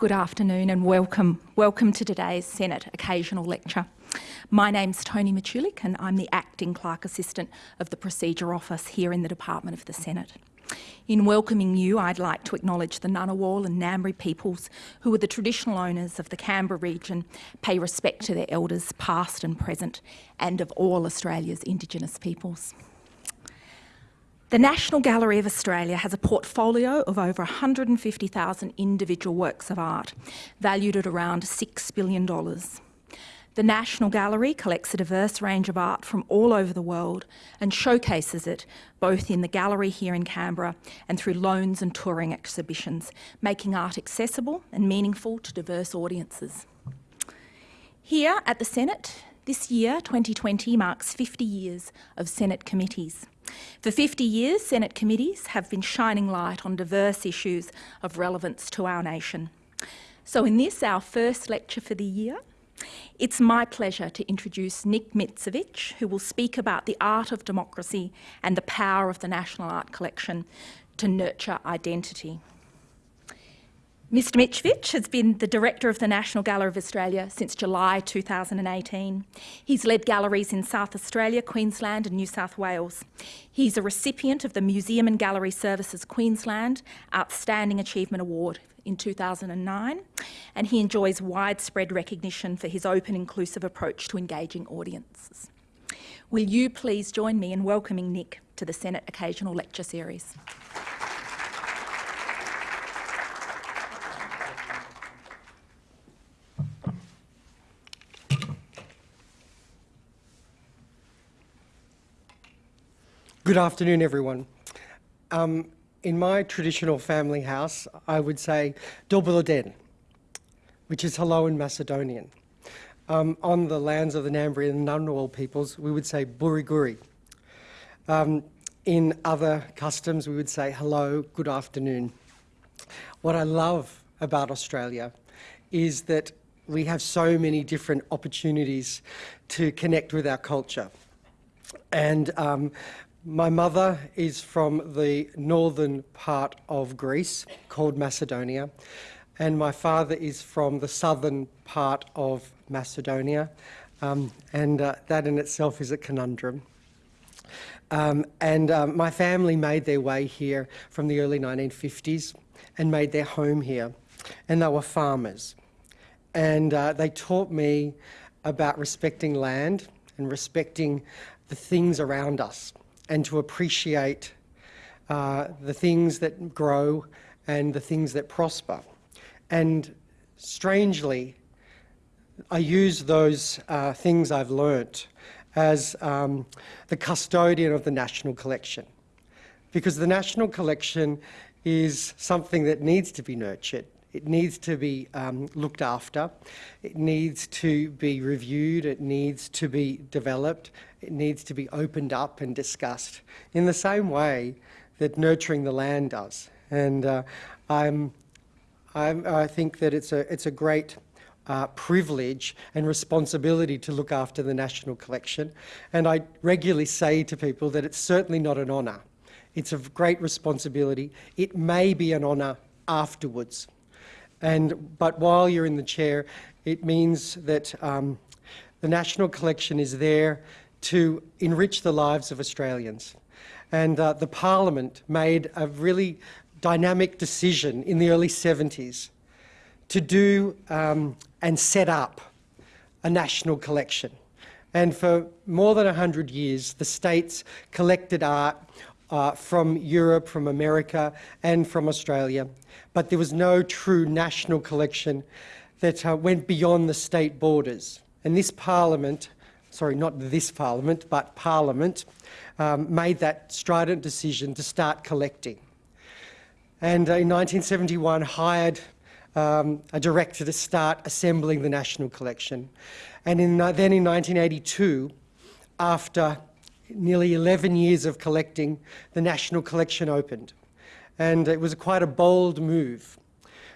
Good afternoon and welcome. Welcome to today's Senate Occasional Lecture. My name's Tony Matulik and I'm the Acting Clerk Assistant of the Procedure Office here in the Department of the Senate. In welcoming you, I'd like to acknowledge the Ngunnawal and Ngambri peoples who are the traditional owners of the Canberra region, pay respect to their elders past and present, and of all Australia's Indigenous peoples. The National Gallery of Australia has a portfolio of over 150,000 individual works of art, valued at around $6 billion. The National Gallery collects a diverse range of art from all over the world and showcases it both in the gallery here in Canberra and through loans and touring exhibitions, making art accessible and meaningful to diverse audiences. Here at the Senate, this year, 2020, marks 50 years of Senate committees. For 50 years, Senate committees have been shining light on diverse issues of relevance to our nation. So in this, our first lecture for the year, it's my pleasure to introduce Nick Mitzevich, who will speak about the art of democracy and the power of the National Art Collection to nurture identity. Mr Mitzevich has been the Director of the National Gallery of Australia since July 2018. He's led galleries in South Australia, Queensland and New South Wales. He's a recipient of the Museum and Gallery Services Queensland Outstanding Achievement Award in 2009 and he enjoys widespread recognition for his open inclusive approach to engaging audiences. Will you please join me in welcoming Nick to the Senate Occasional Lecture Series. Good afternoon, everyone. Um, in my traditional family house, I would say Dobuladen, which is hello in Macedonian. Um, on the lands of the Ngambri and Ngunnawal peoples, we would say Buriguri. Um, in other customs, we would say hello, good afternoon. What I love about Australia is that we have so many different opportunities to connect with our culture. And um, my mother is from the northern part of Greece called Macedonia and my father is from the southern part of Macedonia um, and uh, that in itself is a conundrum. Um, and um, my family made their way here from the early 1950s and made their home here and they were farmers and uh, they taught me about respecting land and respecting the things around us and to appreciate uh, the things that grow and the things that prosper. And strangely, I use those uh, things I've learnt as um, the custodian of the National Collection. Because the National Collection is something that needs to be nurtured. It needs to be um, looked after. It needs to be reviewed. It needs to be developed. It needs to be opened up and discussed in the same way that nurturing the land does. And uh, I'm, I'm, i think that it's a, it's a great uh, privilege and responsibility to look after the National Collection. And I regularly say to people that it's certainly not an honour. It's a great responsibility. It may be an honour afterwards. And, but while you're in the chair, it means that um, the National Collection is there to enrich the lives of Australians. And uh, the Parliament made a really dynamic decision in the early 70s to do um, and set up a national collection. And for more than 100 years, the states collected art uh, from Europe, from America and from Australia. But there was no true national collection that uh, went beyond the state borders. And this parliament, sorry, not this parliament, but parliament, um, made that strident decision to start collecting. And uh, in 1971 hired um, a director to start assembling the national collection. And in, uh, then in 1982, after nearly 11 years of collecting, the National Collection opened. And it was quite a bold move.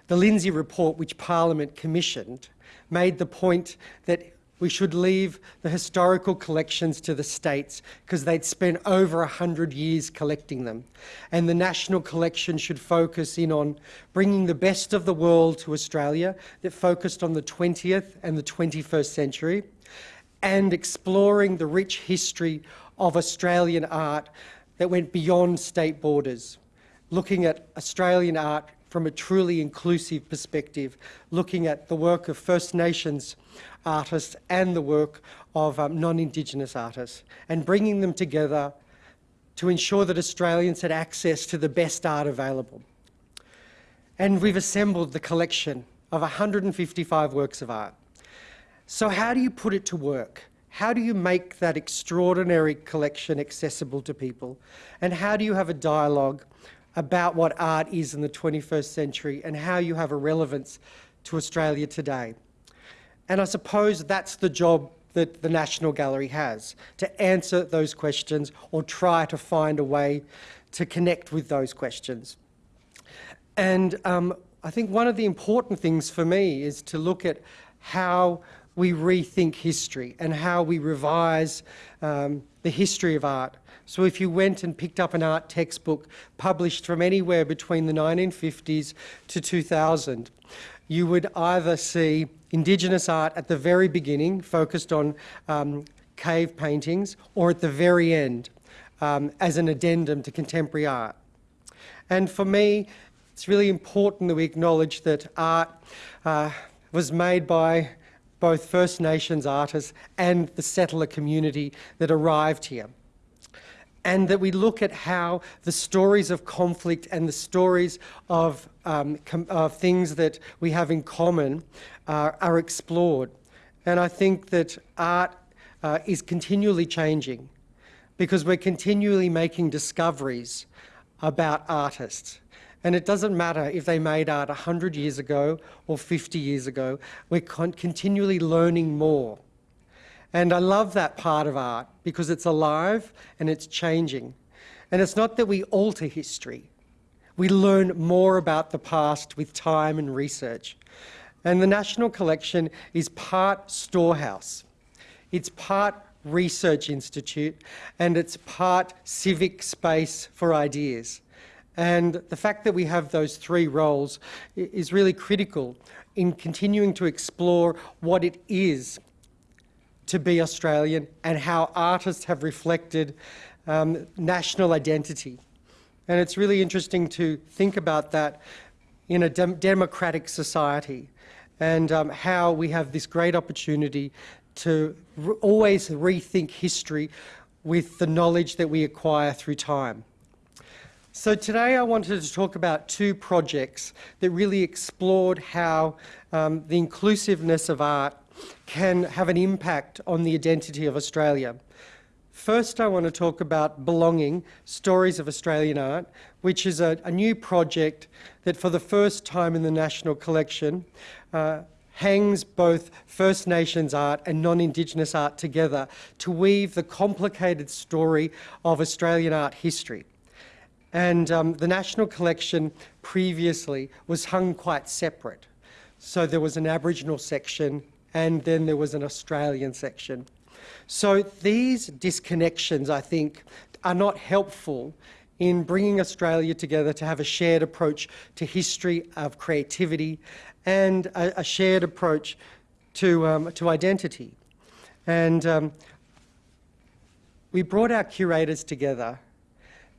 The Lindsay report, which Parliament commissioned, made the point that we should leave the historical collections to the states because they'd spent over 100 years collecting them. And the national collection should focus in on bringing the best of the world to Australia that focused on the 20th and the 21st century and exploring the rich history of Australian art that went beyond state borders, looking at Australian art from a truly inclusive perspective, looking at the work of First Nations artists and the work of um, non-Indigenous artists, and bringing them together to ensure that Australians had access to the best art available. And we've assembled the collection of 155 works of art. So how do you put it to work? How do you make that extraordinary collection accessible to people? And how do you have a dialogue about what art is in the 21st century and how you have a relevance to Australia today. And I suppose that's the job that the National Gallery has, to answer those questions or try to find a way to connect with those questions. And um, I think one of the important things for me is to look at how we rethink history and how we revise um, the history of art. So if you went and picked up an art textbook published from anywhere between the 1950s to 2000, you would either see Indigenous art at the very beginning, focused on um, cave paintings, or at the very end, um, as an addendum to contemporary art. And for me, it's really important that we acknowledge that art uh, was made by both First Nations artists and the settler community that arrived here. And that we look at how the stories of conflict and the stories of, um, of things that we have in common uh, are explored. And I think that art uh, is continually changing because we're continually making discoveries about artists. And it doesn't matter if they made art 100 years ago or 50 years ago, we're con continually learning more. And I love that part of art because it's alive and it's changing. And it's not that we alter history. We learn more about the past with time and research. And the National Collection is part storehouse. It's part research institute and it's part civic space for ideas. And the fact that we have those three roles is really critical in continuing to explore what it is to be Australian and how artists have reflected um, national identity. And it's really interesting to think about that in a dem democratic society and um, how we have this great opportunity to re always rethink history with the knowledge that we acquire through time. So today I wanted to talk about two projects that really explored how um, the inclusiveness of art can have an impact on the identity of Australia. First, I want to talk about Belonging, Stories of Australian Art, which is a, a new project that for the first time in the National Collection uh, hangs both First Nations art and non-Indigenous art together to weave the complicated story of Australian art history. And um, the National Collection previously was hung quite separate. So there was an Aboriginal section and then there was an Australian section. So these disconnections, I think, are not helpful in bringing Australia together to have a shared approach to history of creativity and a, a shared approach to, um, to identity. And um, we brought our curators together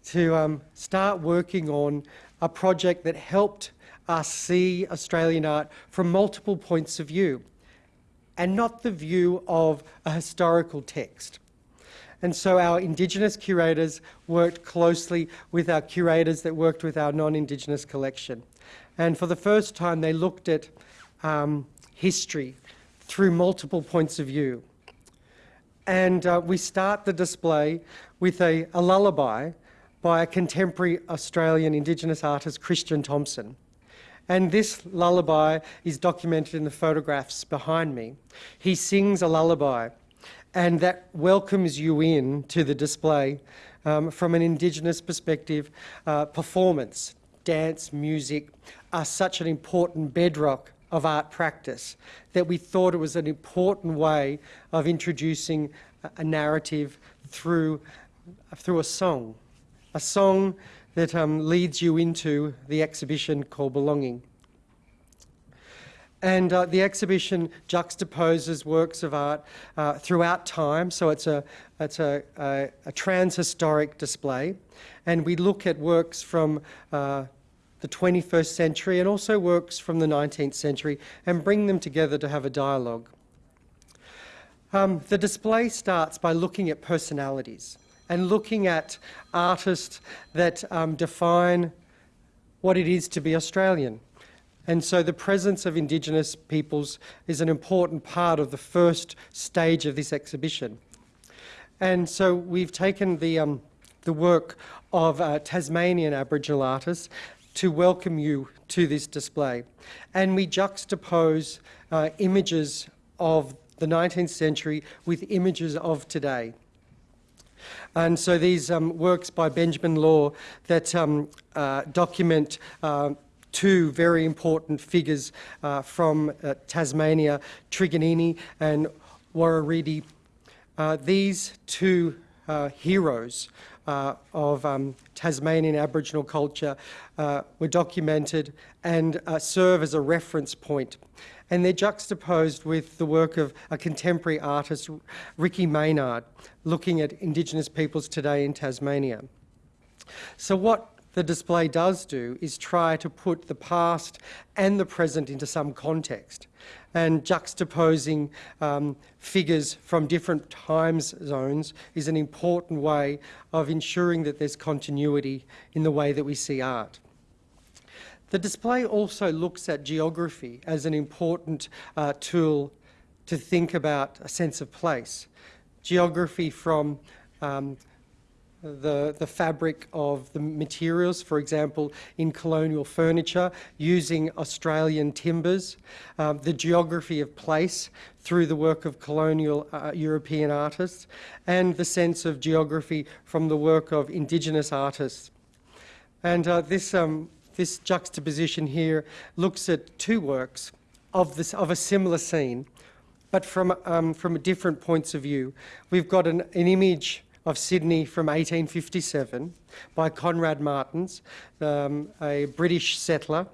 to um, start working on a project that helped us see Australian art from multiple points of view and not the view of a historical text. And so our Indigenous curators worked closely with our curators that worked with our non-Indigenous collection. And for the first time, they looked at um, history through multiple points of view. And uh, we start the display with a, a lullaby by a contemporary Australian Indigenous artist, Christian Thompson. And this lullaby is documented in the photographs behind me. He sings a lullaby, and that welcomes you in to the display um, from an Indigenous perspective. Uh, performance, dance, music are such an important bedrock of art practice that we thought it was an important way of introducing a narrative through, through a song, a song that um, leads you into the exhibition called Belonging. And uh, the exhibition juxtaposes works of art uh, throughout time, so it's a, it's a, a, a trans-historic display. And we look at works from uh, the 21st century and also works from the 19th century and bring them together to have a dialogue. Um, the display starts by looking at personalities and looking at artists that um, define what it is to be Australian. And so the presence of Indigenous peoples is an important part of the first stage of this exhibition. And so we've taken the, um, the work of uh, Tasmanian Aboriginal artists to welcome you to this display. And we juxtapose uh, images of the 19th century with images of today. And so these um, works by Benjamin Law that um, uh, document uh, two very important figures uh, from uh, Tasmania, Truganini and Woureddy. Uh, these two uh, heroes of um, Tasmanian Aboriginal culture were documented and serve as a reference point. And they're juxtaposed with the work of a contemporary artist, Ricky Maynard, looking at Indigenous peoples today in Tasmania. So what the display does do is try to put the past and the present into some context and juxtaposing um, figures from different time zones is an important way of ensuring that there's continuity in the way that we see art. The display also looks at geography as an important uh, tool to think about a sense of place. Geography from um, the, the fabric of the materials, for example, in colonial furniture, using Australian timbers, um, the geography of place through the work of colonial uh, European artists, and the sense of geography from the work of Indigenous artists. And uh, this, um, this juxtaposition here looks at two works of, this, of a similar scene, but from, um, from different points of view. We've got an, an image of Sydney from 1857 by Conrad Martens, um, a British settler,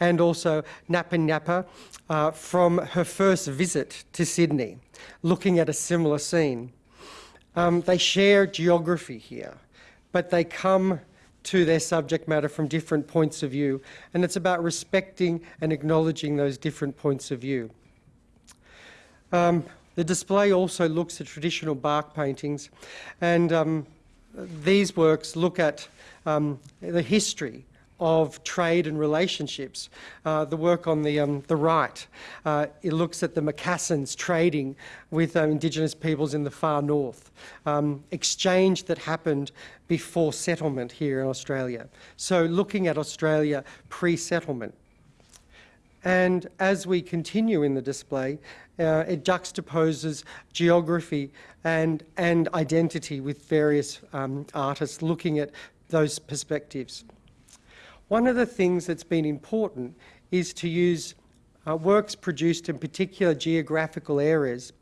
and also Napa Napa uh, from her first visit to Sydney, looking at a similar scene. Um, they share geography here, but they come to their subject matter from different points of view, and it's about respecting and acknowledging those different points of view. Um, the display also looks at traditional bark paintings, and um, these works look at um, the history of trade and relationships. Uh, the work on the, um, the right, uh, it looks at the Macassans trading with uh, Indigenous peoples in the far north, um, exchange that happened before settlement here in Australia. So looking at Australia pre-settlement. And as we continue in the display, uh, it juxtaposes geography and, and identity with various um, artists looking at those perspectives. One of the things that's been important is to use uh, works produced in particular geographical areas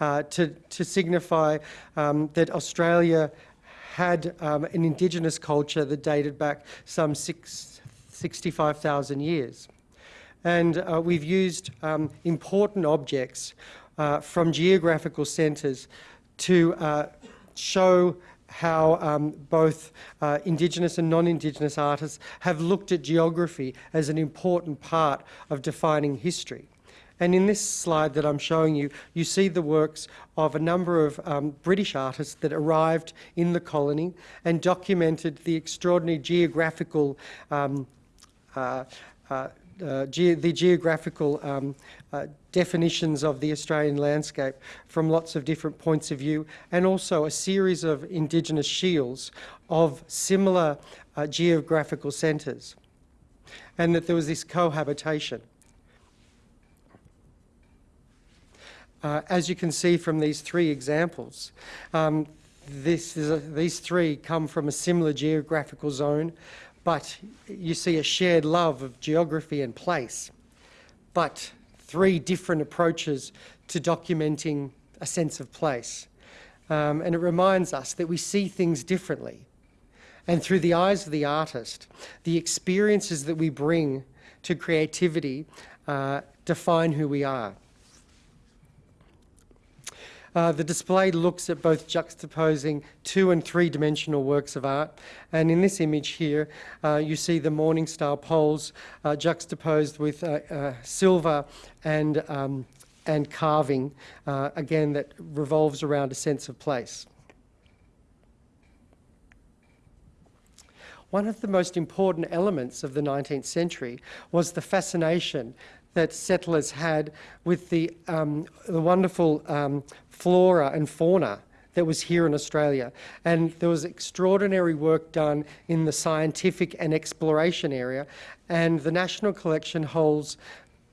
uh, to, to signify um, that Australia had um, an Indigenous culture that dated back some 65,000 years. And uh, we've used um, important objects uh, from geographical centres to uh, show how um, both uh, Indigenous and non-Indigenous artists have looked at geography as an important part of defining history. And in this slide that I'm showing you, you see the works of a number of um, British artists that arrived in the colony and documented the extraordinary geographical um, uh, uh, uh, ge the geographical um, uh, definitions of the Australian landscape from lots of different points of view and also a series of Indigenous shields of similar uh, geographical centres and that there was this cohabitation. Uh, as you can see from these three examples, um, a, these three come from a similar geographical zone but you see a shared love of geography and place. but three different approaches to documenting a sense of place. Um, and it reminds us that we see things differently. And through the eyes of the artist, the experiences that we bring to creativity uh, define who we are. Uh, the display looks at both juxtaposing two and three dimensional works of art. And in this image here, uh, you see the Morning Star poles uh, juxtaposed with uh, silver and, um, and carving, again, that revolves around a sense of place. One of the most important elements of the 19th century was the fascination that settlers had with the, um, the wonderful um, flora and fauna that was here in Australia. And there was extraordinary work done in the scientific and exploration area, and the National Collection holds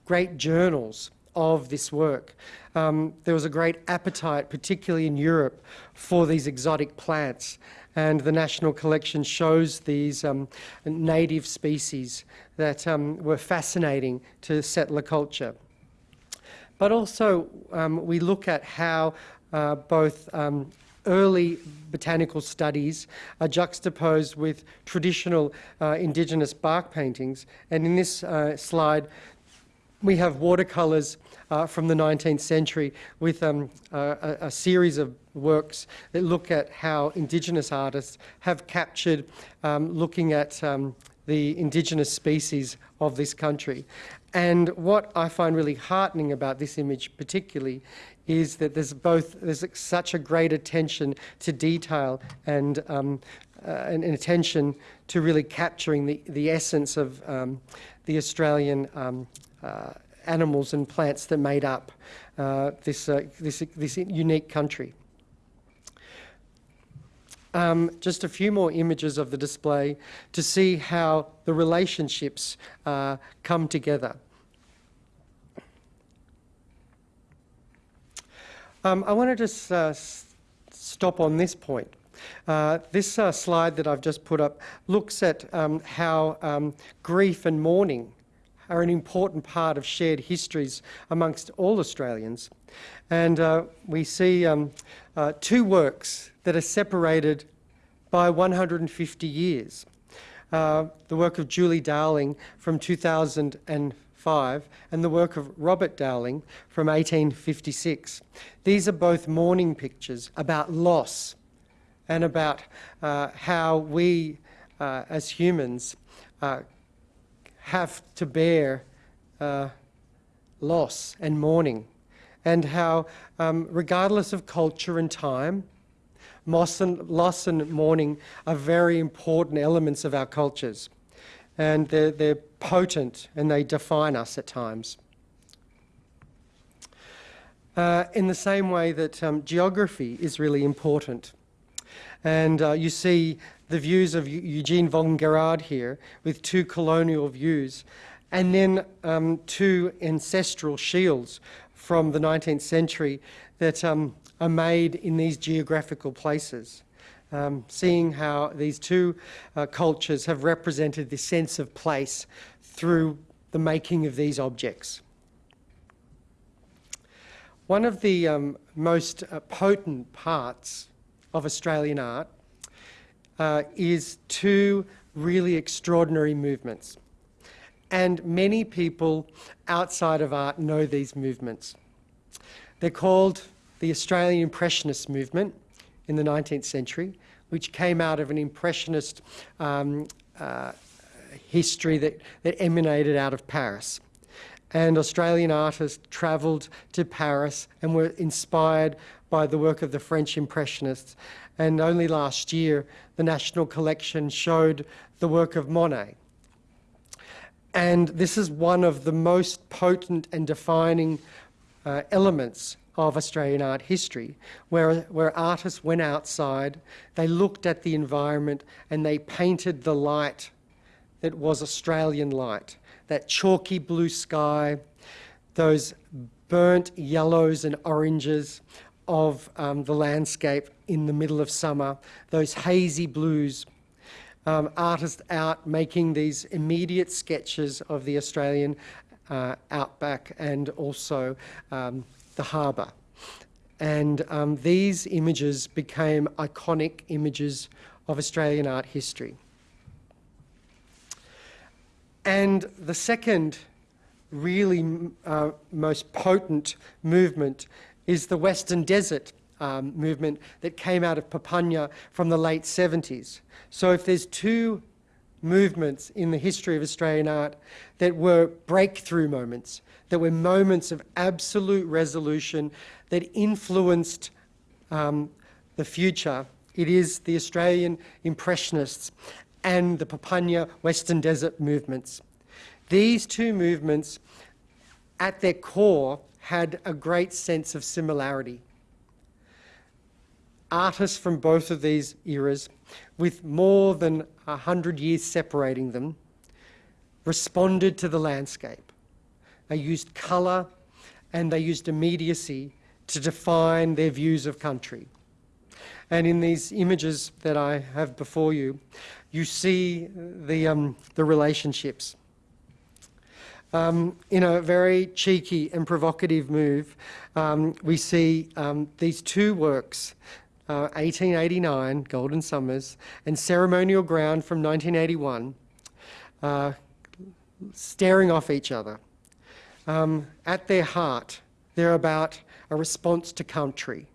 great journals of this work. Um, there was a great appetite, particularly in Europe, for these exotic plants and the National Collection shows these um, native species that um, were fascinating to settler culture. But also, um, we look at how uh, both um, early botanical studies are juxtaposed with traditional uh, indigenous bark paintings. And in this uh, slide, we have watercolours uh, from the 19th century with um, a, a, series of works that look at how Indigenous artists have captured um, looking at um, the Indigenous species of this country. And what I find really heartening about this image particularly is that there's both there's such a great attention to detail and um, uh, and, attention to really capturing the, the essence of um, the Australian um, uh, animals and plants that made up uh, this, uh, this, this unique country. Um, just a few more images of the display to see how the relationships uh, come together. Um, I want to just uh, stop on this point. Uh, this uh, slide that I've just put up looks at um, how um, grief and mourning are an important part of shared histories amongst all Australians. And uh, we see um, uh, two works that are separated by 150 years. Uh, the work of Julie Dowling from 2005 and the work of Robert Dowling from 1856. These are both mourning pictures about loss and about uh, how we uh, as humans uh, have to bear uh, loss and mourning, and how, um, regardless of culture and time, loss and, loss and mourning are very important elements of our cultures. And they're, they're potent and they define us at times. Uh, in the same way that um, geography is really important. And uh, you see the views of Eugene von Guérard here with two colonial views, and then um, two ancestral shields from the 19th century that um, are made in these geographical places. Um, seeing how these two uh, cultures have represented this sense of place through the making of these objects. One of the um, most uh, potent parts of Australian art uh, is two really extraordinary movements. And many people outside of art know these movements. They're called the Australian Impressionist movement in the 19th century, which came out of an Impressionist um, uh, history that, that emanated out of Paris. And Australian artists travelled to Paris and were inspired by the work of the French Impressionists and only last year, the National Collection showed the work of Monet. And this is one of the most potent and defining uh, elements of Australian art history, where, where artists went outside, they looked at the environment and they painted the light that was Australian light, that chalky blue sky, those burnt yellows and oranges of um, the landscape in the middle of summer, those hazy blues, um, artists out making these immediate sketches of the Australian uh, outback and also um, the harbour. And um, these images became iconic images of Australian art history. And the second really uh, most potent movement is the Western Desert um, movement that came out of Papunya from the late 70s. So if there's two movements in the history of Australian art that were breakthrough moments, that were moments of absolute resolution that influenced um, the future, it is the Australian Impressionists and the Papunya Western Desert movements. These two movements, at their core, had a great sense of similarity. Artists from both of these eras, with more than a hundred years separating them, responded to the landscape. They used colour and they used immediacy to define their views of country. And in these images that I have before you, you see the, um, the relationships. Um, in a very cheeky and provocative move, um, we see um, these two works, uh, 1889, Golden Summers, and Ceremonial Ground from 1981, uh, staring off each other. Um, at their heart, they're about a response to country.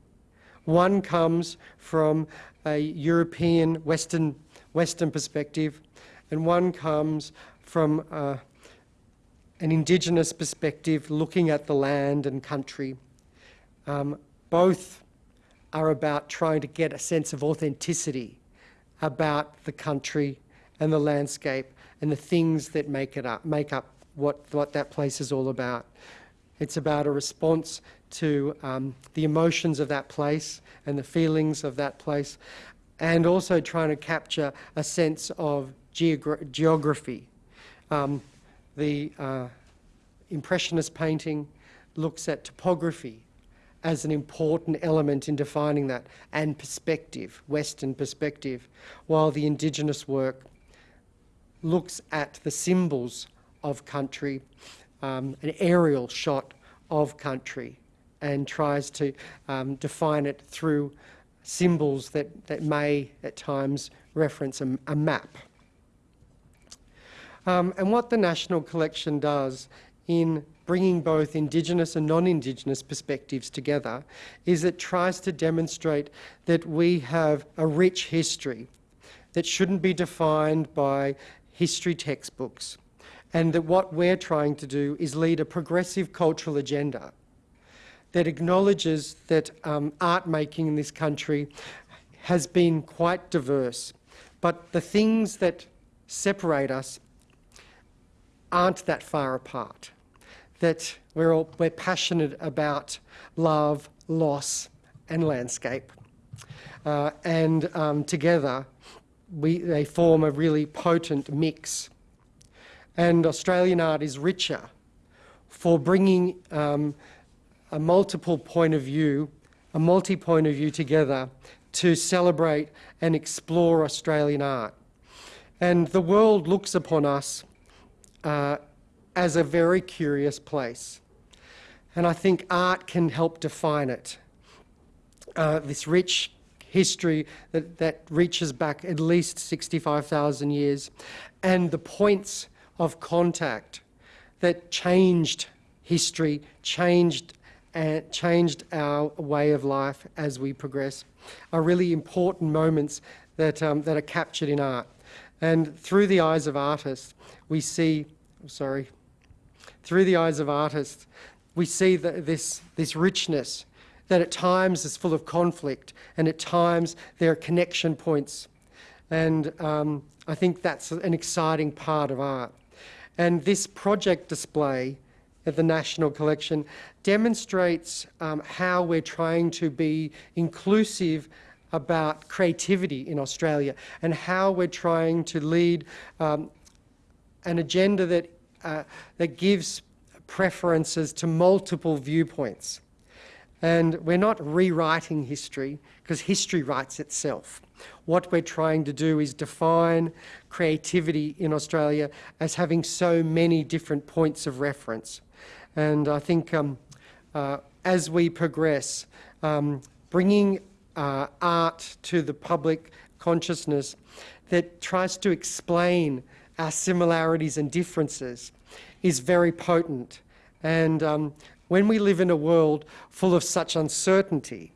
One comes from a European Western, Western perspective, and one comes from uh, an Indigenous perspective, looking at the land and country. Um, both are about trying to get a sense of authenticity about the country and the landscape and the things that make it up, make up what, what that place is all about. It's about a response to um, the emotions of that place and the feelings of that place, and also trying to capture a sense of geogra geography. Um, the uh, Impressionist painting looks at topography as an important element in defining that, and perspective, Western perspective, while the Indigenous work looks at the symbols of country, um, an aerial shot of country, and tries to um, define it through symbols that, that may at times reference a, a map. Um, and what the National Collection does in bringing both Indigenous and non-Indigenous perspectives together is it tries to demonstrate that we have a rich history that shouldn't be defined by history textbooks and that what we're trying to do is lead a progressive cultural agenda that acknowledges that um, art making in this country has been quite diverse, but the things that separate us aren't that far apart. That we're, all, we're passionate about love, loss, and landscape. Uh, and um, together, we, they form a really potent mix. And Australian art is richer for bringing um, a multiple point of view, a multi-point of view together to celebrate and explore Australian art. And the world looks upon us uh, as a very curious place. And I think art can help define it. Uh, this rich history that, that reaches back at least 65,000 years, and the points of contact that changed history, changed and changed our way of life as we progress are really important moments that, um, that are captured in art. And through the eyes of artists, we see, sorry, through the eyes of artists, we see the, this, this richness that at times is full of conflict and at times there are connection points. And um, I think that's an exciting part of art. And this project display at the National Collection demonstrates um, how we're trying to be inclusive about creativity in Australia and how we're trying to lead um, an agenda that, uh, that gives preferences to multiple viewpoints. And we're not rewriting history because history writes itself. What we're trying to do is define creativity in Australia as having so many different points of reference. And I think um, uh, as we progress, um, bringing uh, art to the public consciousness that tries to explain our similarities and differences is very potent. And um, when we live in a world full of such uncertainty,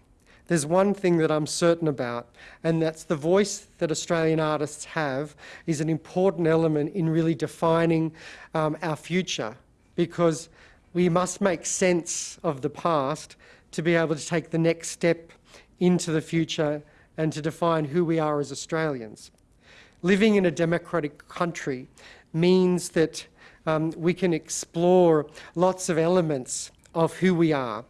there's one thing that I'm certain about, and that's the voice that Australian artists have is an important element in really defining um, our future because we must make sense of the past to be able to take the next step into the future and to define who we are as Australians. Living in a democratic country means that um, we can explore lots of elements of who we are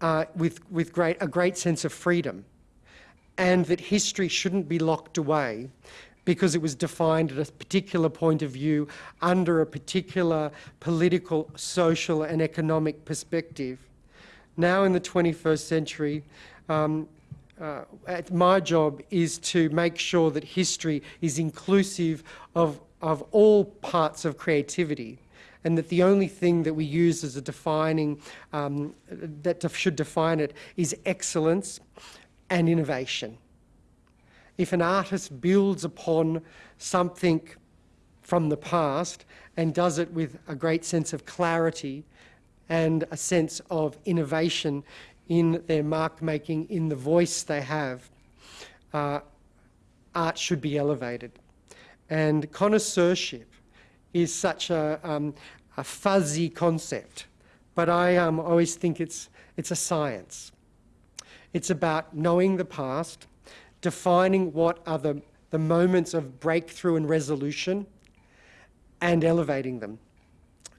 uh, with, with great, a great sense of freedom and that history shouldn't be locked away because it was defined at a particular point of view under a particular political, social and economic perspective. Now in the 21st century, um, uh, my job is to make sure that history is inclusive of, of all parts of creativity and that the only thing that we use as a defining, um, that should define it is excellence and innovation. If an artist builds upon something from the past and does it with a great sense of clarity and a sense of innovation in their mark making, in the voice they have, uh, art should be elevated. And connoisseurship is such a, um, a fuzzy concept, but I um, always think it's, it's a science. It's about knowing the past, defining what are the, the moments of breakthrough and resolution, and elevating them.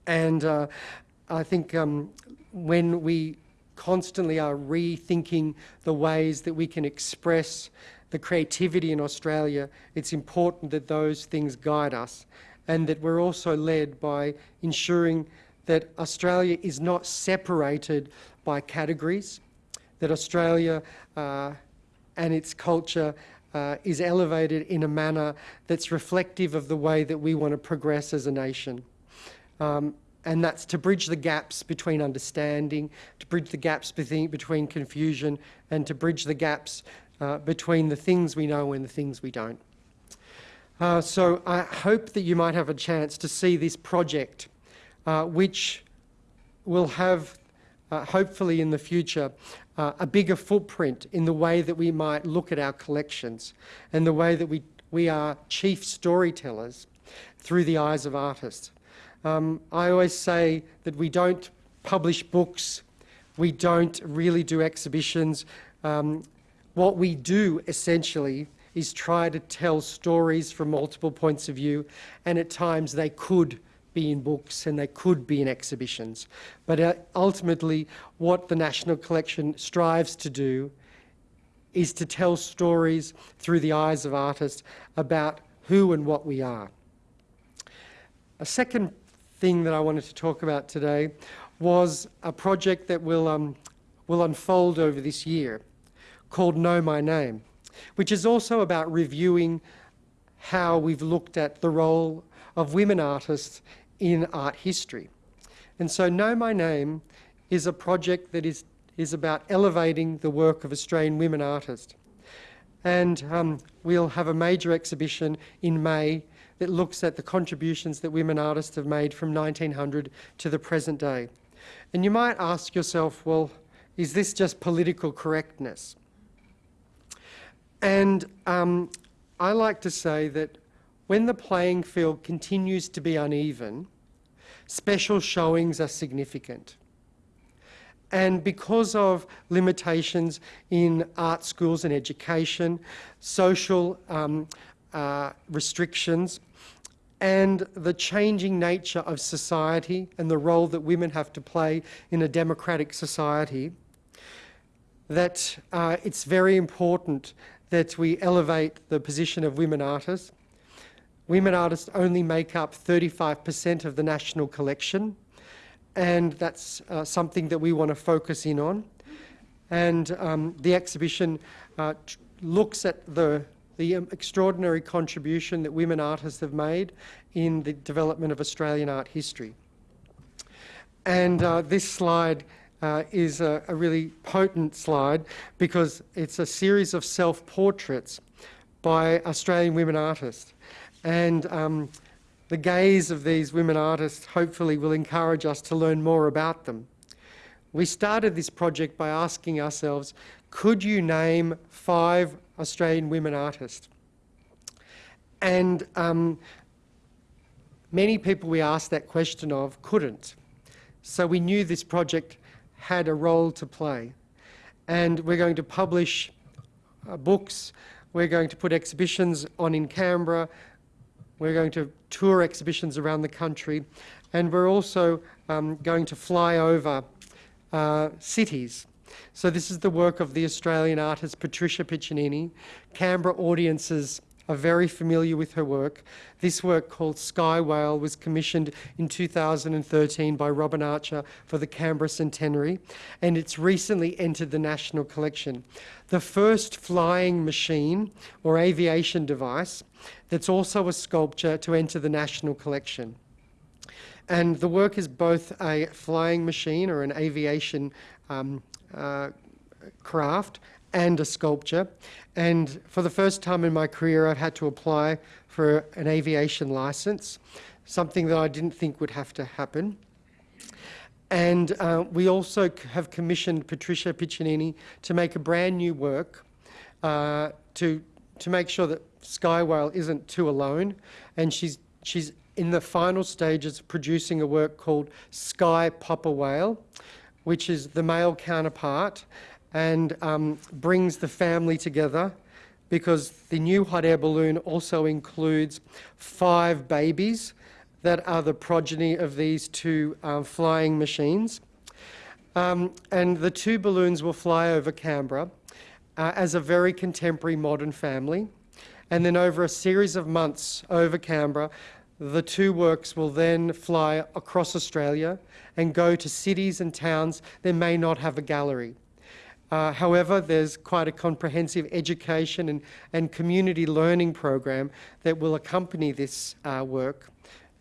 And uh, I think um, when we constantly are rethinking the ways that we can express the creativity in Australia, it's important that those things guide us and that we're also led by ensuring that Australia is not separated by categories, that Australia uh, and its culture uh, is elevated in a manner that's reflective of the way that we want to progress as a nation. Um, and that's to bridge the gaps between understanding, to bridge the gaps between, between confusion, and to bridge the gaps uh, between the things we know and the things we don't. Uh, so I hope that you might have a chance to see this project, uh, which will have, uh, hopefully in the future, uh, a bigger footprint in the way that we might look at our collections and the way that we, we are chief storytellers through the eyes of artists. Um, I always say that we don't publish books, we don't really do exhibitions. Um, what we do essentially is try to tell stories from multiple points of view, and at times they could be in books and they could be in exhibitions. But uh, ultimately, what the National Collection strives to do is to tell stories through the eyes of artists about who and what we are. A second thing that I wanted to talk about today was a project that will, um, will unfold over this year called Know My Name which is also about reviewing how we've looked at the role of women artists in art history. And so Know My Name is a project that is, is about elevating the work of Australian women artists. And um, we'll have a major exhibition in May that looks at the contributions that women artists have made from 1900 to the present day. And you might ask yourself, well, is this just political correctness? And um, I like to say that when the playing field continues to be uneven, special showings are significant. And because of limitations in art schools and education, social um, uh, restrictions, and the changing nature of society and the role that women have to play in a democratic society, that uh, it's very important that we elevate the position of women artists. Women artists only make up 35% of the national collection, and that's uh, something that we want to focus in on. And um, the exhibition uh, looks at the, the um, extraordinary contribution that women artists have made in the development of Australian art history. And uh, this slide uh, is a, a, really potent slide because it's a series of self-portraits by Australian women artists. And um, the gaze of these women artists hopefully will encourage us to learn more about them. We started this project by asking ourselves, could you name five Australian women artists? And um, many people we asked that question of couldn't. So we knew this project had a role to play. And we're going to publish uh, books, we're going to put exhibitions on in Canberra, we're going to tour exhibitions around the country, and we're also um, going to fly over uh, cities. So this is the work of the Australian artist Patricia Piccinini. Canberra audiences are very familiar with her work. This work called Sky Whale was commissioned in 2013 by Robin Archer for the Canberra Centenary and it's recently entered the National Collection. The first flying machine or aviation device that's also a sculpture to enter the National Collection. And the work is both a flying machine or an aviation um, craft and a sculpture. And for the first time in my career, I've had to apply for an aviation license, something that I didn't think would have to happen. And uh, we also have commissioned Patricia Piccinini to make a brand new work uh, to, to make sure that Sky Whale isn't too alone. And she's, she's in the final stages of producing a work called Sky Popper Whale, which is the male counterpart and um, brings the family together because the new hot air balloon also includes five babies that are the progeny of these two uh, flying machines. Um, and the two balloons will fly over Canberra uh, as a very contemporary modern family. And then over a series of months over Canberra, the two works will then fly across Australia and go to cities and towns that may not have a gallery. Uh, however, there's quite a comprehensive education and, and community learning program that will accompany this uh, work.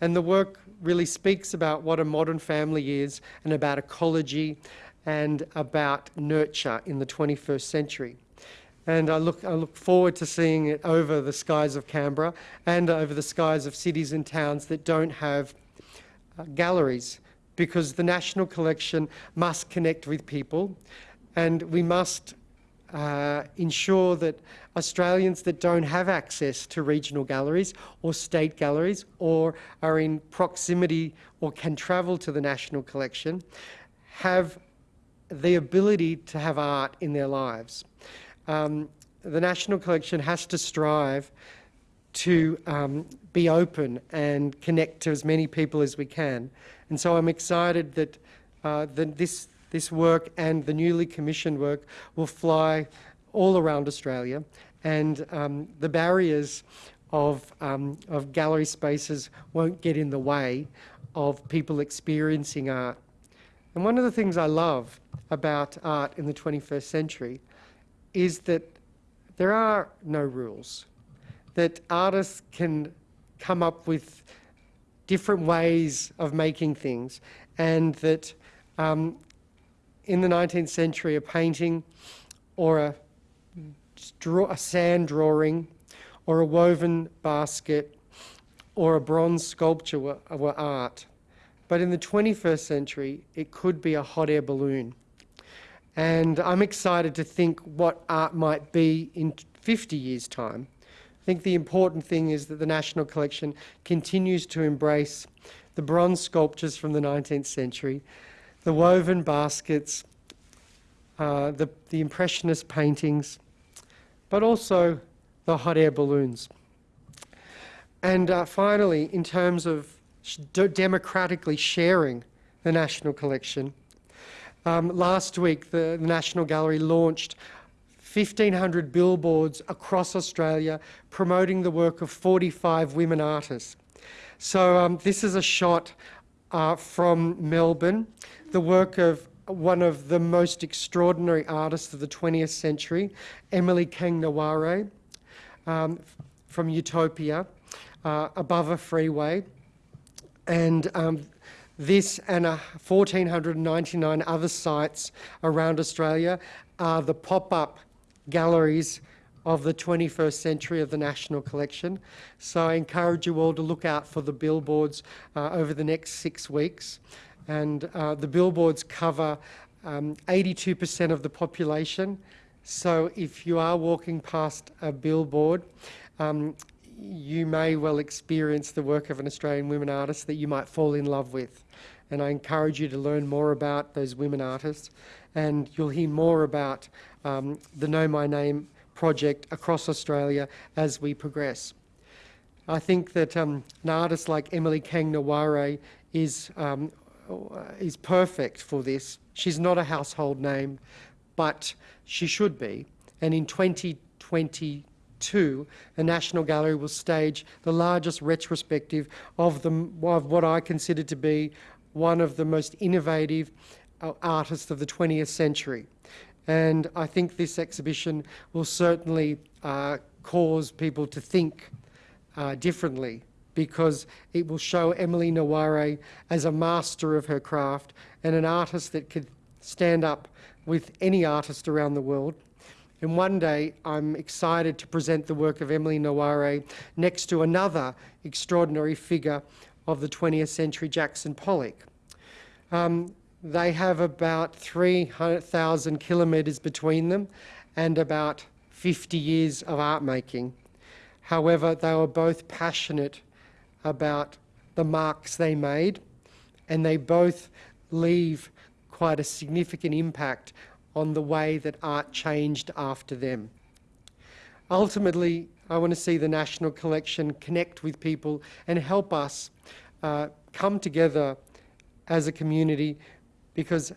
And the work really speaks about what a modern family is and about ecology and about nurture in the 21st century. And I look, I look forward to seeing it over the skies of Canberra and over the skies of cities and towns that don't have uh, galleries because the National Collection must connect with people and we must uh, ensure that Australians that don't have access to regional galleries or state galleries or are in proximity or can travel to the National Collection have the ability to have art in their lives. Um, the National Collection has to strive to um, be open and connect to as many people as we can. And so I'm excited that, uh, this this work and the newly commissioned work will fly all around Australia and um, the barriers of, um, of gallery spaces won't get in the way of people experiencing art. And one of the things I love about art in the 21st century is that there are no rules, that artists can come up with different ways of making things and that um, in the 19th century, a painting or a, a sand drawing or a woven basket or a bronze sculpture were, were art. But in the 21st century, it could be a hot air balloon. And I'm excited to think what art might be in 50 years' time. I think the important thing is that the National Collection continues to embrace the bronze sculptures from the 19th century the woven baskets, uh, the, the Impressionist paintings, but also the hot air balloons. And uh, finally, in terms of democratically sharing the National Collection, um, last week the, National Gallery launched 1,500 billboards across Australia promoting the work of 45 women artists. So um, this is a shot uh, from Melbourne, the work of one of the most extraordinary artists of the 20th century, Emily Kngwarreye, um, from Utopia, uh, above a freeway. And um, this and uh, 1,499 other sites around Australia are the pop-up galleries of the 21st century of the National Collection. So I encourage you all to look out for the billboards uh, over the next six weeks. And uh, the billboards cover 82% um, of the population. So if you are walking past a billboard, um, you may well experience the work of an Australian women artist that you might fall in love with. And I encourage you to learn more about those women artists. And you'll hear more about um, the Know My Name project across Australia as we progress. I think that um, an artist like Emily Kngwarreye is, um, is perfect for this. She's not a household name, but she should be. And in 2022, the National Gallery will stage the largest retrospective of, the, of what I consider to be one of the most innovative uh, artists of the 20th century. And I think this exhibition will certainly uh, cause people to think uh, differently because it will show Emily Kngwarreye as a master of her craft and an artist that could stand up with any artist around the world. And one day I'm excited to present the work of Emily Kngwarreye next to another extraordinary figure of the 20th century, Jackson Pollock. Um, they have about 300,000 kilometres between them and about 50 years of art making. However, they were both passionate about the marks they made and they both leave quite a significant impact on the way that art changed after them. Ultimately, I want to see the National Collection connect with people and help us uh, come together as a community because,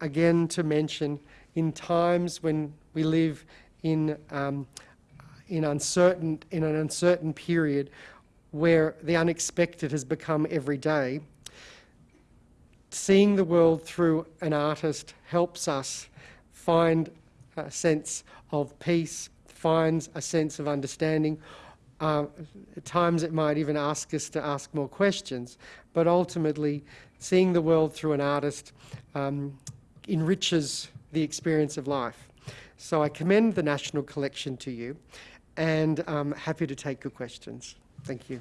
again, to mention, in times when we live in, um, in, uncertain, in an uncertain period where the unexpected has become every day, seeing the world through an artist helps us find a sense of peace, finds a sense of understanding. Uh, at times it might even ask us to ask more questions, but ultimately seeing the world through an artist um, enriches the experience of life. So I commend the National Collection to you and I'm happy to take your questions. Thank you.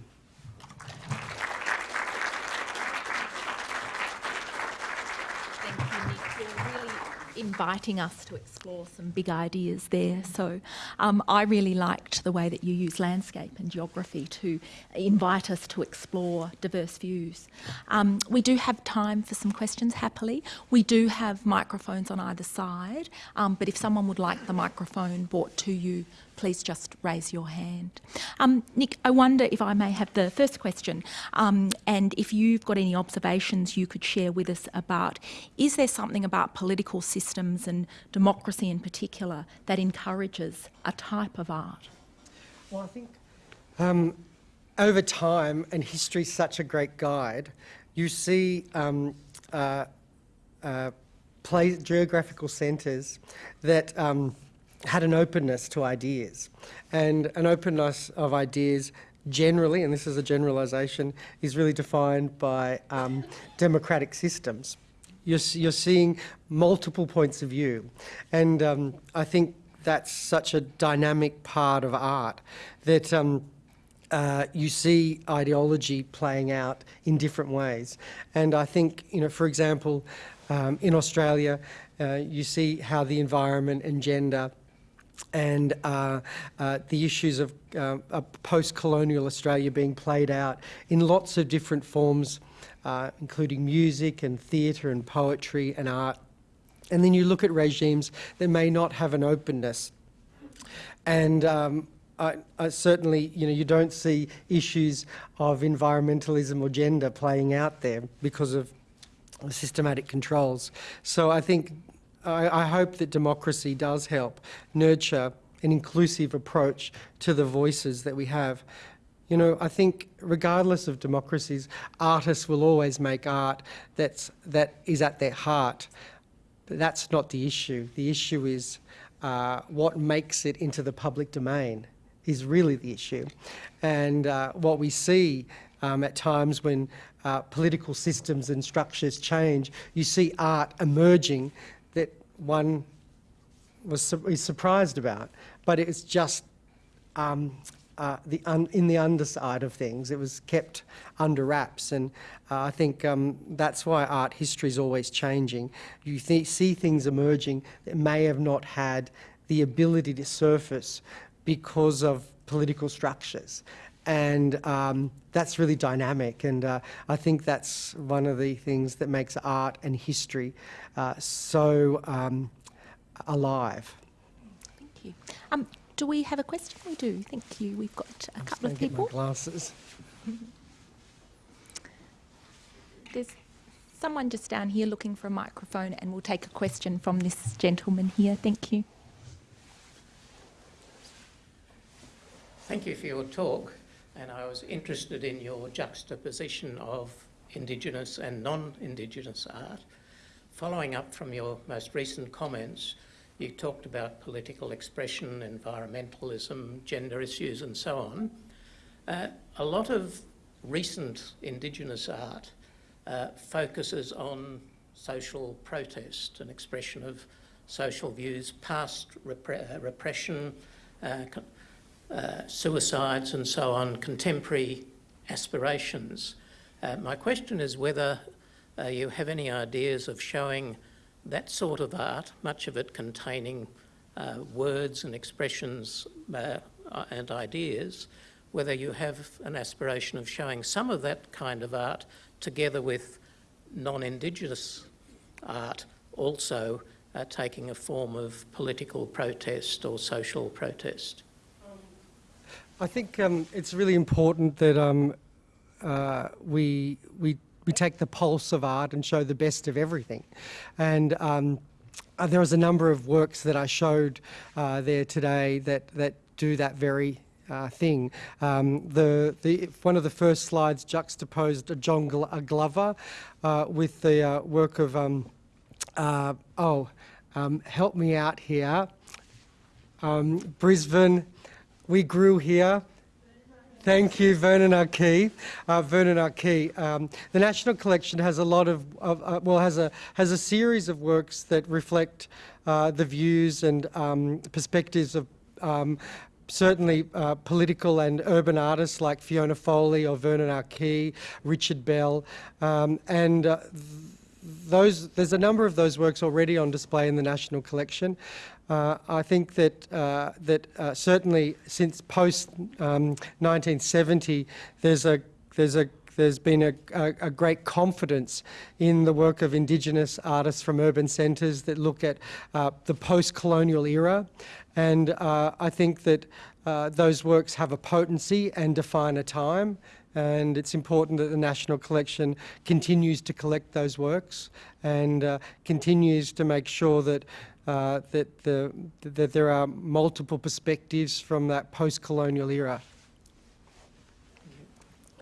Inviting us to explore some big ideas there. So um, I really liked the way that you use landscape and geography to invite us to explore diverse views. Um, we do have time for some questions, happily. We do have microphones on either side, um, but if someone would like the microphone brought to you please just raise your hand. Um, Nick, I wonder if I may have the first question um, and if you've got any observations you could share with us about, is there something about political systems and democracy in particular that encourages a type of art? Well, I think um, over time, and history such a great guide, you see um, uh, uh, geographical centres that um, had an openness to ideas. And an openness of ideas generally, and this is a generalisation, is really defined by um, democratic systems. You're, you're, seeing multiple points of view. And um, I think that's such a dynamic part of art that um, uh, you see ideology playing out in different ways. And I think, you know, for example, um, in Australia, uh, you see how the environment and gender and uh, uh, the issues of uh, post-colonial Australia being played out in lots of different forms, uh, including music and theatre and poetry and art. And then you look at regimes that may not have an openness. And um, I, I certainly, you know, you don't see issues of environmentalism or gender playing out there because of systematic controls. So I think I, I hope that democracy does help nurture an inclusive approach to the voices that we have. You know, I think regardless of democracies, artists will always make art that's, that is at their heart. that's not the issue. The issue is uh, what makes it into the public domain is really the issue. And uh, what we see um, at times when uh, political systems and structures change, you see art emerging that one was su is surprised about, but it's just um, uh, the in the underside of things. It was kept under wraps, and uh, I think um, that's why art history is always changing. You th see things emerging that may have not had the ability to surface because of political structures. And um, that's really dynamic. And uh, I think that's one of the things that makes art and history uh, so um, alive. Thank you. Um, do we have a question? We do. Thank you. We've got a I'm couple of get my people. glasses. There's someone just down here looking for a microphone, and we'll take a question from this gentleman here. Thank you. Thank you for your talk, and I was interested in your juxtaposition of Indigenous and non-Indigenous art. Following up from your most recent comments, you talked about political expression, environmentalism, gender issues and so on. Uh, a lot of recent Indigenous art uh, focuses on social protest and expression of social views, past repre uh, repression, uh, suicides and so on, contemporary aspirations. Uh, my question is whether uh, you have any ideas of showing that sort of art, much of it containing uh, words and expressions uh, and ideas, whether you have an aspiration of showing some of that kind of art together with non-Indigenous art also taking a form of political protest or social protest. I think um, it's really important that um, uh, we, we, we take the pulse of art and show the best of everything. And um, uh, there was a number of works that I showed uh, there today that, that do that very uh, thing. Um, the, the, one of the first slides juxtaposed John Glover uh, with the uh, work of, um, uh, oh, um, help me out here, um, Brisbane, we grew here. Thank you, Vernon Arkey. Uh, Vernon Arkey. Um, the National Collection has a lot of, of uh, well, has a has a series of works that reflect uh, the views and um, perspectives of um, certainly uh, political and urban artists like Fiona Foley or Vernon Arkey, Richard Bell, um, and uh, those, there's a number of those works already on display in the National Collection. Uh, I think that uh, that uh, certainly since post um, 1970, there's a there's a there's been a, a, a, great confidence in the work of Indigenous artists from urban centres that look at uh, the post-colonial era, and uh, I think that uh, those works have a potency and define a time. And it's important that the National Collection continues to collect those works and uh, continues to make sure that Uh, that, the, that there are multiple perspectives from that post-colonial era.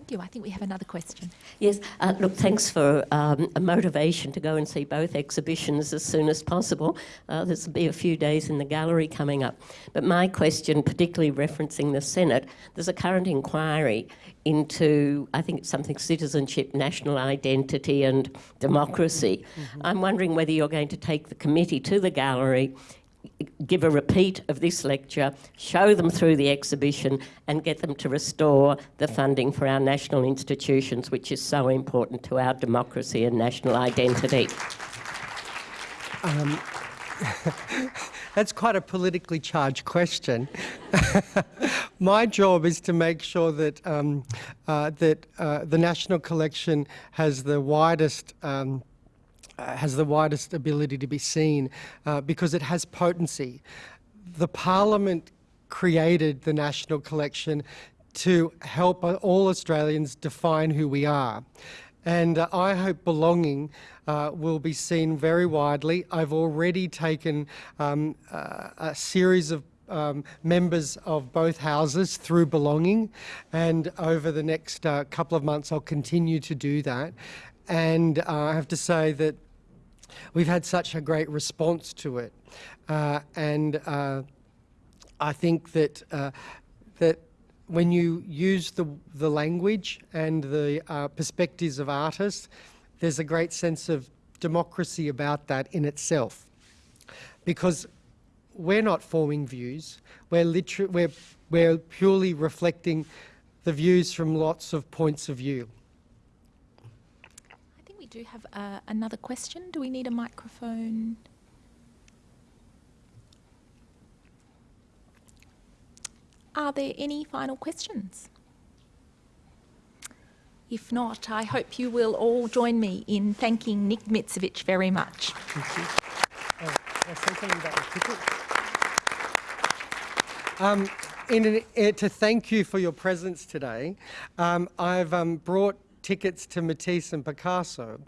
Thank you. I think we have another question. Yes, uh, look, thanks for um, a motivation to go and see both exhibitions as soon as possible. Uh, there's be a few days in the gallery coming up. But my question, particularly referencing the Senate, there's a current inquiry into, I think it's something citizenship, national identity and democracy. Mm -hmm. I'm wondering whether you're going to take the committee to the gallery give a repeat of this lecture, show them through the exhibition and get them to restore the funding for our national institutions, which is so important to our democracy and national identity. Um, that's quite a politically charged question. My job is to make sure that um, uh, that uh, the National Collection has the widest um, has the widest ability to be seen uh, because it has potency. The Parliament created the National Collection to help all Australians define who we are. And uh, I hope belonging uh, will be seen very widely. I've already taken um, uh, a series of um, members of both houses through belonging and over the next uh, couple of months I'll continue to do that and uh, I have to say that we've had such a great response to it. Uh, and uh, I think that, uh, that when you use the, the language and the uh, perspectives of artists, there's a great sense of democracy about that in itself. Because we're not forming views, we're, liter- we're, we're purely reflecting the views from lots of points of view. Do have uh, another question. Do we need a microphone? Are there any final questions? If not, I hope you will all join me in thanking Nick Mitzevich very much. Thank you. Oh? Um, in uh, to thank you for your presence today, um, I've um, brought tickets to Matisse and Picasso.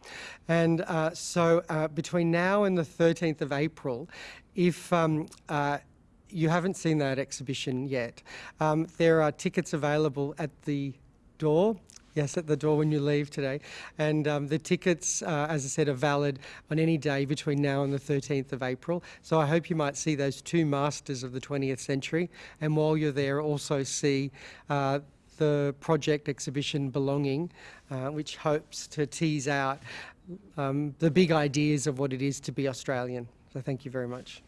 And uh, so uh, between now and the 13th of April, if um, uh, you haven't seen that exhibition yet, um, there are tickets available at the door. Yes, at the door when you leave today. And um, the tickets, uh, as I said, are valid on any day between now and the 13th of April. So I hope you might see those two masters of the 20th century. And while you're there, also see uh, the project exhibition Belonging, uh, which hopes to tease out um, the big ideas of what it is to be Australian. So thank you very much.